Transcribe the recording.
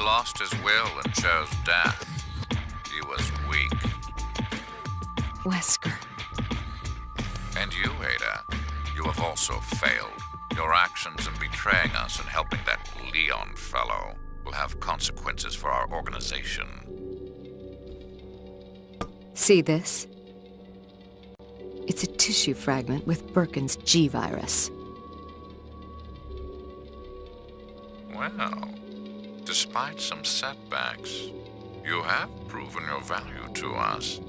lost his will and chose death. He was weak. Wesker. And you, Ada, you have also failed. Your actions in betraying us and helping that Leon fellow will have consequences for our organization. See this? It's a tissue fragment with Birkin's G-virus. Well, despite some setbacks, you have proven your value to us.